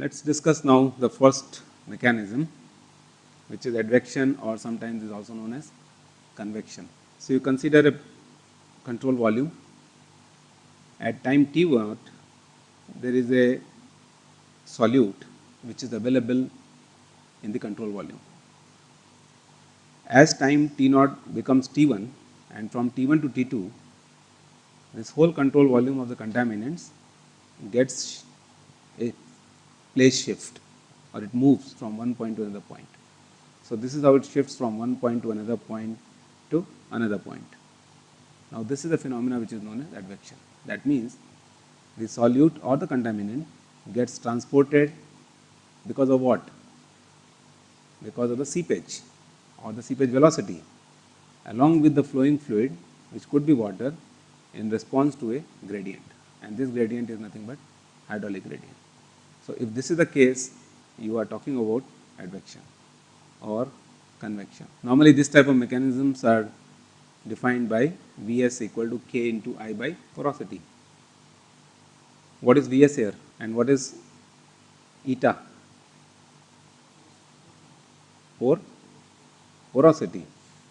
Let us discuss now the first mechanism which is advection or sometimes is also known as convection. So, you consider a control volume at time t naught there is a solute which is available in the control volume. As time t naught becomes t1 and from t1 to t2 this whole control volume of the contaminants gets a place shift or it moves from one point to another point. So, this is how it shifts from one point to another point to another point. Now, this is a phenomena which is known as advection. That means, the solute or the contaminant gets transported because of what? Because of the seepage or the seepage velocity along with the flowing fluid which could be water in response to a gradient and this gradient is nothing but hydraulic gradient. So, if this is the case you are talking about advection or convection. Normally this type of mechanisms are defined by Vs equal to K into I by porosity. What is Vs here and what is eta? For porosity.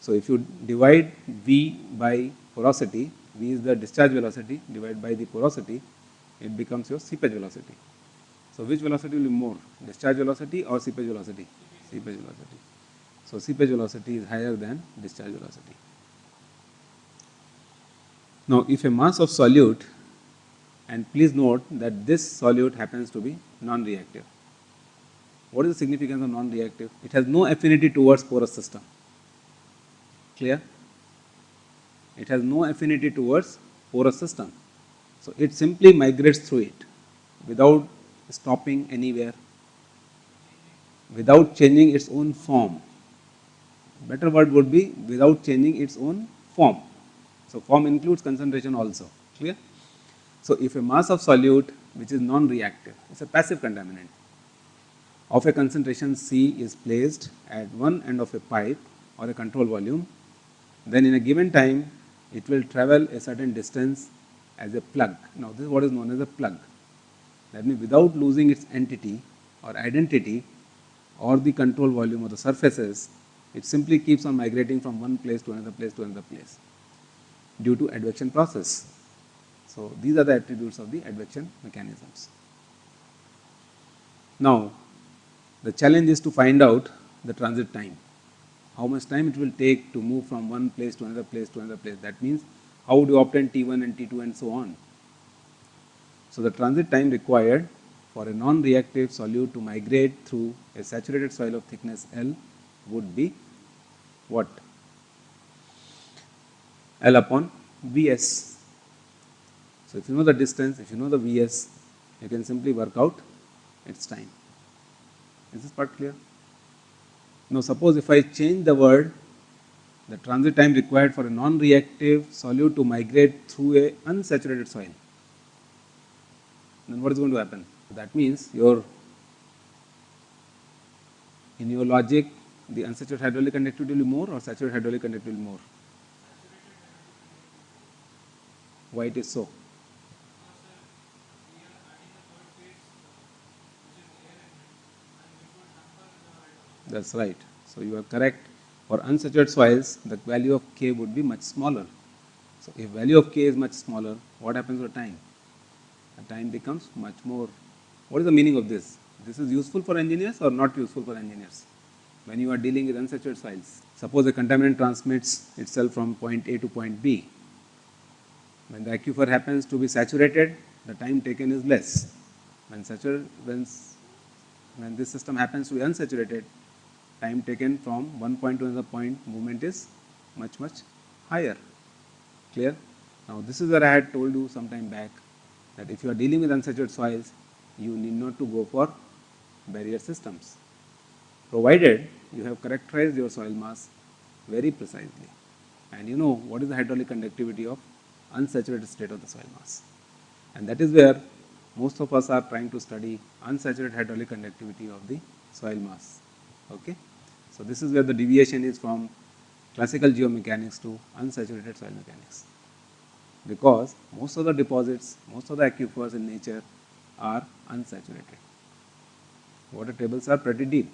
So, if you divide V by porosity, V is the discharge velocity divided by the porosity, it becomes your seepage velocity. So, which velocity will be more, discharge velocity or seepage velocity? Seepage velocity. So, seepage velocity is higher than discharge velocity. Now, if a mass of solute and please note that this solute happens to be non-reactive. What is the significance of non-reactive? It has no affinity towards porous system. Clear? It has no affinity towards porous system. So, it simply migrates through it without stopping anywhere, without changing its own form. Better word would be without changing its own form. So, form includes concentration also, clear? So, if a mass of solute which is non-reactive, it is a passive contaminant of a concentration C is placed at one end of a pipe or a control volume, then in a given time it will travel a certain distance as a plug. Now, this is what is known as a plug. That means, without losing its entity or identity or the control volume of the surfaces, it simply keeps on migrating from one place to another place to another place due to advection process. So, these are the attributes of the advection mechanisms. Now, the challenge is to find out the transit time, how much time it will take to move from one place to another place to another place. That means, how would you obtain T1 and T2 and so on. So, the transit time required for a non-reactive solute to migrate through a saturated soil of thickness L would be what? L upon Vs. So, if you know the distance, if you know the Vs, you can simply work out its time. Is this part clear? Now, suppose if I change the word, the transit time required for a non-reactive solute to migrate through a unsaturated soil, then what is going to happen? That means your in your logic the unsaturated hydraulic conductivity will be more or saturated hydraulic conductivity will be more? Why it is so? That is right. So, you are correct. For unsaturated soils, the value of K would be much smaller. So, if value of K is much smaller, what happens to time? The time becomes much more. What is the meaning of this? This is useful for engineers or not useful for engineers? When you are dealing with unsaturated soils, suppose a contaminant transmits itself from point A to point B. When the aquifer happens to be saturated, the time taken is less. When, saturated, when, when this system happens to be unsaturated, time taken from one point to another point movement is much much higher. Clear? Now this is what I had told you some time back that if you are dealing with unsaturated soils, you need not to go for barrier systems, provided you have characterized your soil mass very precisely and you know what is the hydraulic conductivity of unsaturated state of the soil mass. And that is where most of us are trying to study unsaturated hydraulic conductivity of the soil mass. Okay? So, this is where the deviation is from classical geomechanics to unsaturated soil mechanics because most of the deposits, most of the aquifers in nature are unsaturated. Water tables are pretty deep.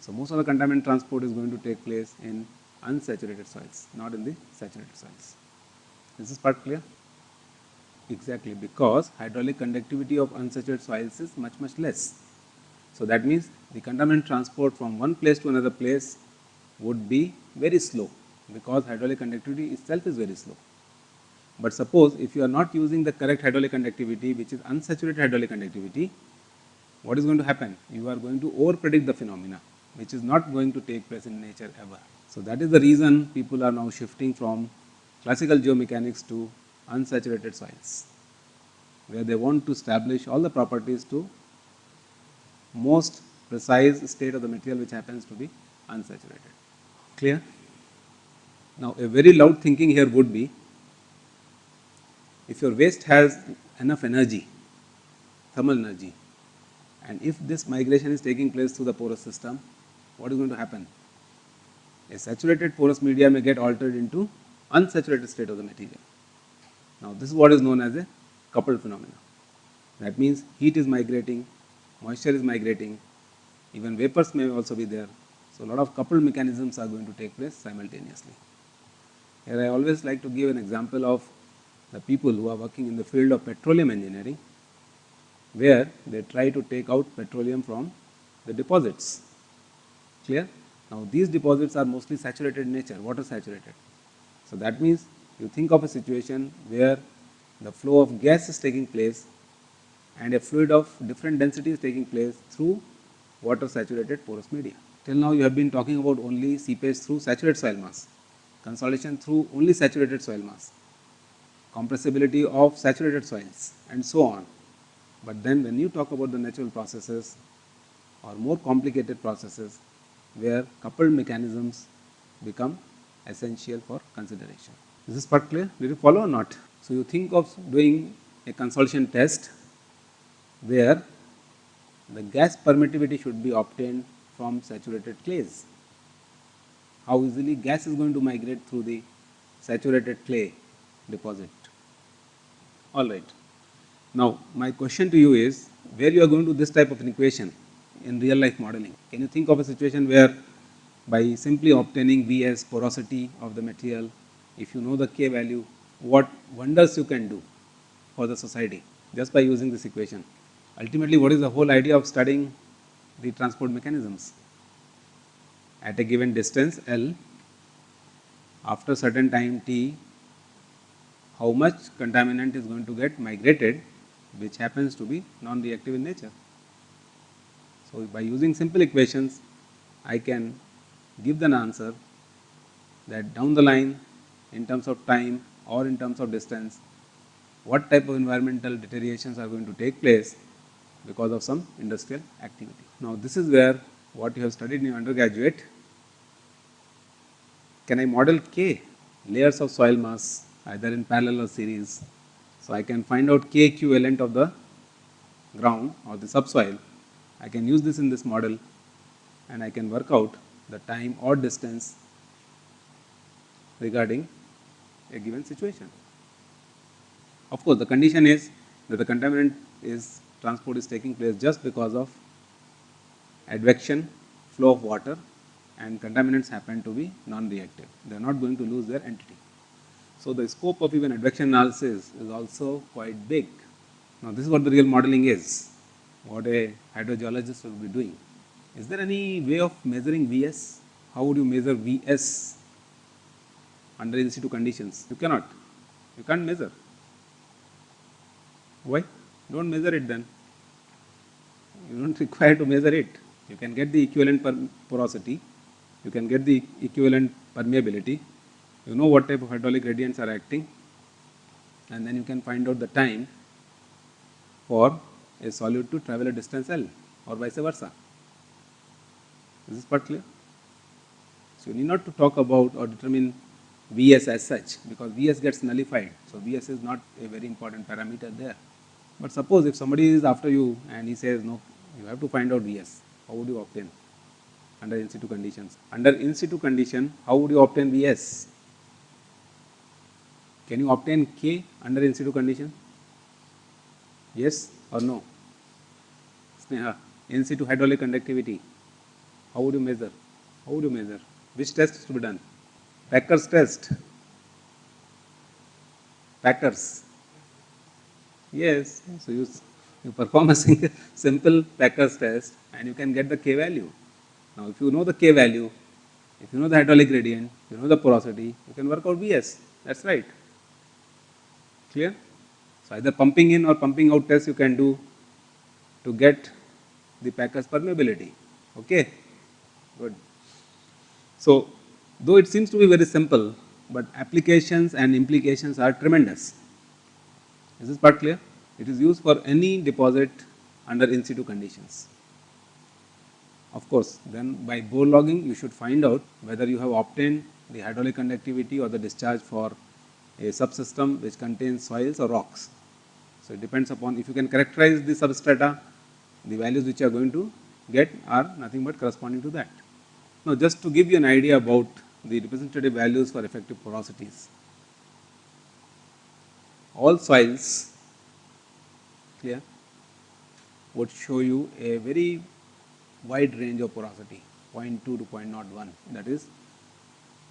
So most of the contaminant transport is going to take place in unsaturated soils, not in the saturated soils. Is this part clear? Exactly, because hydraulic conductivity of unsaturated soils is much, much less. So that means the contaminant transport from one place to another place would be very slow because hydraulic conductivity itself is very slow. But suppose if you are not using the correct hydraulic conductivity which is unsaturated hydraulic conductivity, what is going to happen? You are going to over predict the phenomena which is not going to take place in nature ever. So that is the reason people are now shifting from classical geomechanics to unsaturated soils where they want to establish all the properties to most precise state of the material which happens to be unsaturated. Clear? Now a very loud thinking here would be if your waste has enough energy, thermal energy, and if this migration is taking place through the porous system, what is going to happen? A saturated porous media may get altered into unsaturated state of the material. Now this is what is known as a coupled phenomena. That means heat is migrating, moisture is migrating, even vapors may also be there. So a lot of coupled mechanisms are going to take place simultaneously. Here I always like to give an example of the people who are working in the field of petroleum engineering, where they try to take out petroleum from the deposits. Clear? Now these deposits are mostly saturated in nature, water saturated. So that means you think of a situation where the flow of gas is taking place and a fluid of different density is taking place through water saturated porous media. Till now you have been talking about only seepage through saturated soil mass, consolidation through only saturated soil mass, compressibility of saturated soils and so on. But then when you talk about the natural processes or more complicated processes where coupled mechanisms become essential for consideration. Is this part clear? Did you follow or not? So you think of doing a consolidation test where the gas permittivity should be obtained from saturated clays. How easily gas is going to migrate through the saturated clay deposit. Alright. Now my question to you is where you are going to this type of an equation in real life modeling. Can you think of a situation where by simply obtaining V as porosity of the material, if you know the K value, what wonders you can do for the society just by using this equation. Ultimately, what is the whole idea of studying the transport mechanisms? At a given distance L, after certain time t, how much contaminant is going to get migrated which happens to be non-reactive in nature. So, by using simple equations, I can give an answer that down the line in terms of time or in terms of distance, what type of environmental deteriorations are going to take place because of some industrial activity. Now this is where what you have studied in your undergraduate, can I model K layers of soil mass either in parallel or series. So I can find out K equivalent of the ground or the subsoil. I can use this in this model and I can work out the time or distance regarding a given situation. Of course, the condition is that the contaminant is transport is taking place just because of advection, flow of water and contaminants happen to be non-reactive. They are not going to lose their entity. So, the scope of even advection analysis is also quite big. Now, this is what the real modeling is, what a hydrogeologist will be doing. Is there any way of measuring Vs? How would you measure Vs under in situ conditions? You cannot. You can't measure. Why? Don't measure it then. You don't require to measure it. You can get the equivalent porosity, you can get the equivalent permeability, you know what type of hydraulic gradients are acting, and then you can find out the time for a solute to travel a distance L or vice versa. Is this part clear? So you need not to talk about or determine Vs as such because Vs gets nullified. So Vs is not a very important parameter there. But suppose if somebody is after you and he says no, you have to find out Vs. How would you obtain under in situ conditions? Under in situ condition, how would you obtain Vs? Can you obtain K under in situ condition? Yes or no? Sneha? in situ hydraulic conductivity, how would you measure? How would you measure? Which test to be done? Packer's test. Packers. Yes, so you, you perform a simple Packer's test and you can get the K value. Now, if you know the K value, if you know the hydraulic gradient, you know the porosity, you can work out Vs. That's right. Clear? So, either pumping in or pumping out test you can do to get the Packer's permeability. Okay? Good. So, though it seems to be very simple, but applications and implications are tremendous. Is this part clear? It is used for any deposit under in situ conditions. Of course, then by bore logging you should find out whether you have obtained the hydraulic conductivity or the discharge for a subsystem which contains soils or rocks. So, it depends upon if you can characterize the substrata, the values which you are going to get are nothing but corresponding to that. Now, just to give you an idea about the representative values for effective porosities. All soils clear would show you a very wide range of porosity 0.2 to 0.01 that is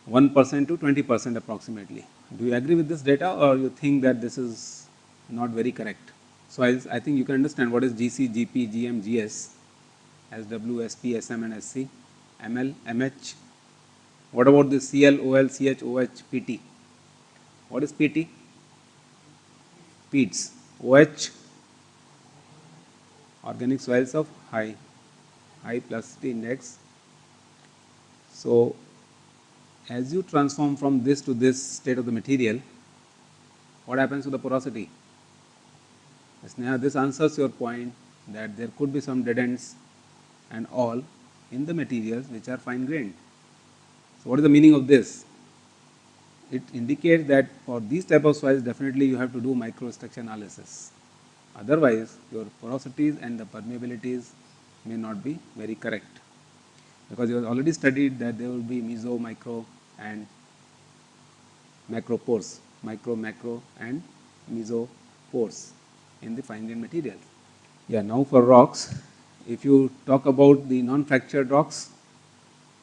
1 percent to 20 percent approximately. Do you agree with this data or you think that this is not very correct? So, I, I think you can understand what is GC, GP, GM, GS as W, SP, SM and SC, ML, MH. What about the CL, OL, CH, OH, PT? What is PT? PEATs. OH, organic soils of high, high plasticity index. So, as you transform from this to this state of the material, what happens to the porosity? This answers your point that there could be some dead ends and all in the materials which are fine grained. So, what is the meaning of this? It indicates that for these type of soils definitely you have to do microstructure analysis. Otherwise, your porosities and the permeabilities may not be very correct because you have already studied that there will be meso, micro and macro pores, micro, macro and meso pores in the fine grained material. Yeah, now for rocks, if you talk about the non-fractured rocks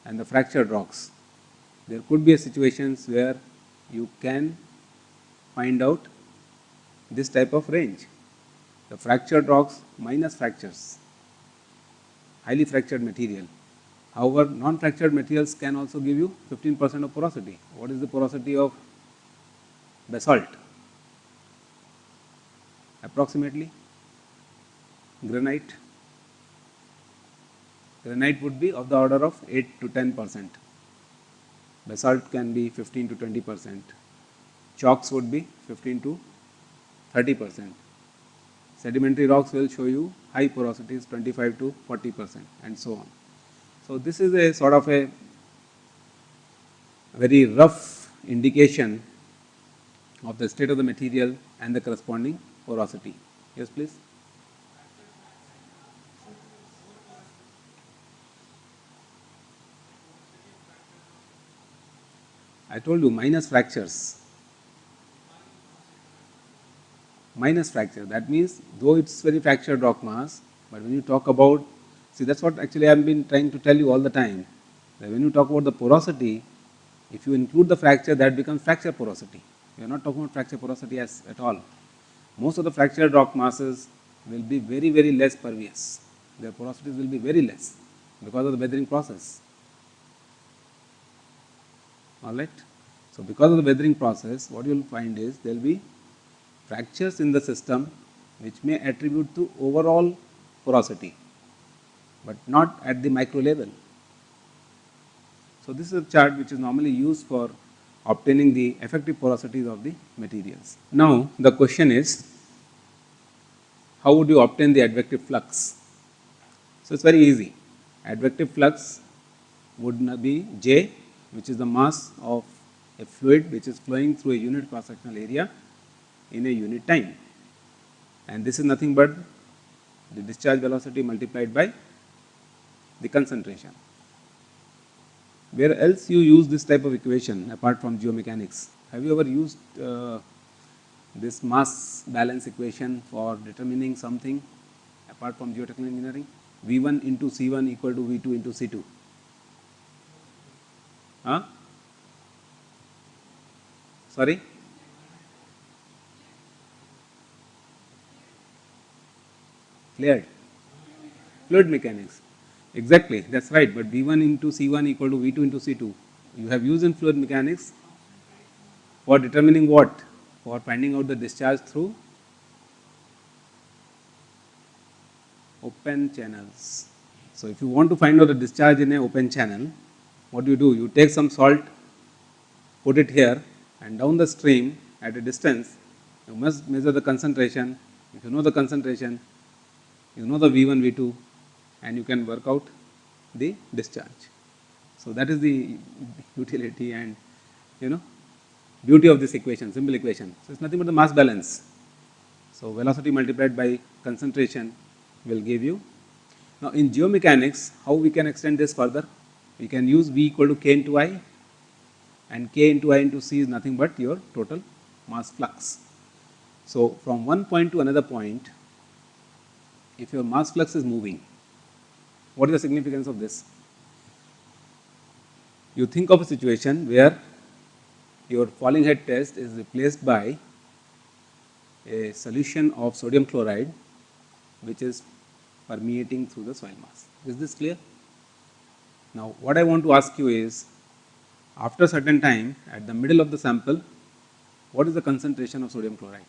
and the fractured rocks, there could be a situations where you can find out this type of range. The fractured rocks minus fractures, highly fractured material. However, non-fractured materials can also give you 15 percent of porosity. What is the porosity of basalt? Approximately granite. Granite would be of the order of 8 to 10 percent. Basalt can be 15 to 20 percent. Chalks would be 15 to 30 percent. Sedimentary rocks will show you high porosities 25 to 40 percent and so on. So, this is a sort of a very rough indication of the state of the material and the corresponding porosity. Yes, please. I told you minus fractures. Minus fracture, that means though it is very fractured rock mass, but when you talk about See, that's what actually I have been trying to tell you all the time. That when you talk about the porosity, if you include the fracture, that becomes fracture porosity. We are not talking about fracture porosity as at all. Most of the fractured rock masses will be very, very less pervious. Their porosities will be very less because of the weathering process. Alright. So, because of the weathering process, what you will find is there will be fractures in the system which may attribute to overall porosity but not at the micro level. So, this is a chart which is normally used for obtaining the effective porosities of the materials. Now, the question is how would you obtain the advective flux? So, it is very easy. Advective flux would be J which is the mass of a fluid which is flowing through a unit cross sectional area in a unit time and this is nothing but the discharge velocity multiplied by the concentration. Where else you use this type of equation apart from geomechanics? Have you ever used uh, this mass balance equation for determining something apart from geotechnical engineering? V1 into C1 equal to V2 into C2? Huh? Sorry? Cleared? Fluid mechanics. Exactly, that's right. But V1 into C1 equal to V2 into C2. You have used in fluid mechanics for determining what? For finding out the discharge through open channels. So, if you want to find out the discharge in a open channel, what do you do? You take some salt, put it here and down the stream at a distance, you must measure the concentration. If you know the concentration, you know the V1, V2 and you can work out the discharge. So, that is the utility and you know beauty of this equation, simple equation. So, it is nothing but the mass balance. So, velocity multiplied by concentration will give you. Now, in geomechanics, how we can extend this further? We can use V equal to K into I and K into I into C is nothing but your total mass flux. So, from one point to another point, if your mass flux is moving, what is the significance of this? You think of a situation where your falling head test is replaced by a solution of sodium chloride which is permeating through the soil mass. Is this clear? Now, what I want to ask you is after certain time at the middle of the sample, what is the concentration of sodium chloride?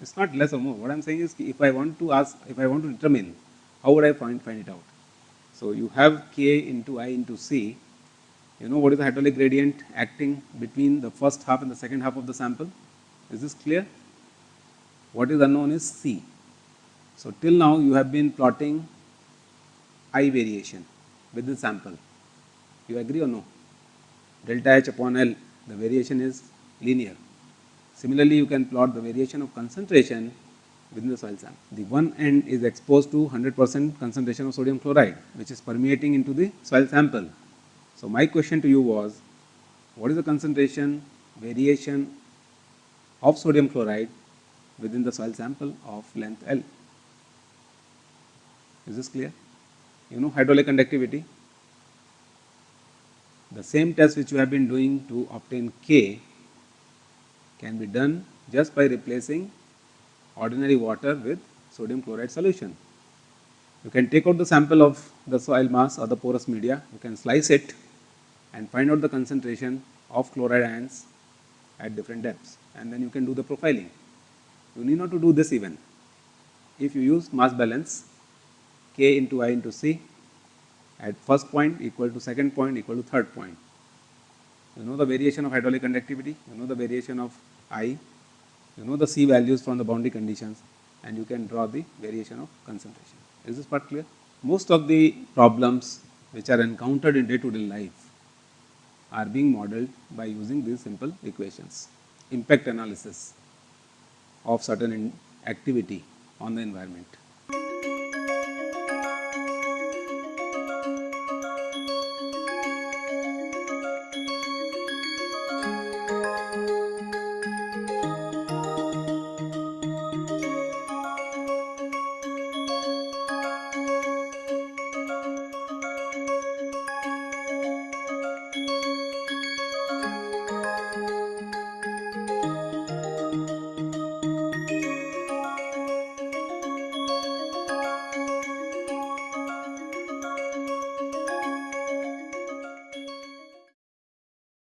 It is not less or more. What I am saying is if I want to ask, if I want to determine, how would I find, find it out? So, you have K into I into C, you know what is the hydraulic gradient acting between the first half and the second half of the sample? Is this clear? What is unknown is C. So, till now you have been plotting I variation with the sample. You agree or no? Delta H upon L, the variation is linear. Similarly, you can plot the variation of concentration within the soil sample. The one end is exposed to 100 percent concentration of sodium chloride which is permeating into the soil sample. So, my question to you was what is the concentration variation of sodium chloride within the soil sample of length L? Is this clear? You know hydraulic conductivity. The same test which you have been doing to obtain K can be done just by replacing ordinary water with sodium chloride solution. You can take out the sample of the soil mass or the porous media, you can slice it and find out the concentration of chloride ions at different depths and then you can do the profiling. You need not to do this even. If you use mass balance K into I into C at first point equal to second point equal to third point. You know the variation of hydraulic conductivity, you know the variation of I you know the C values from the boundary conditions and you can draw the variation of concentration. Is this part clear? Most of the problems which are encountered in day to day life are being modeled by using these simple equations. Impact analysis of certain activity on the environment.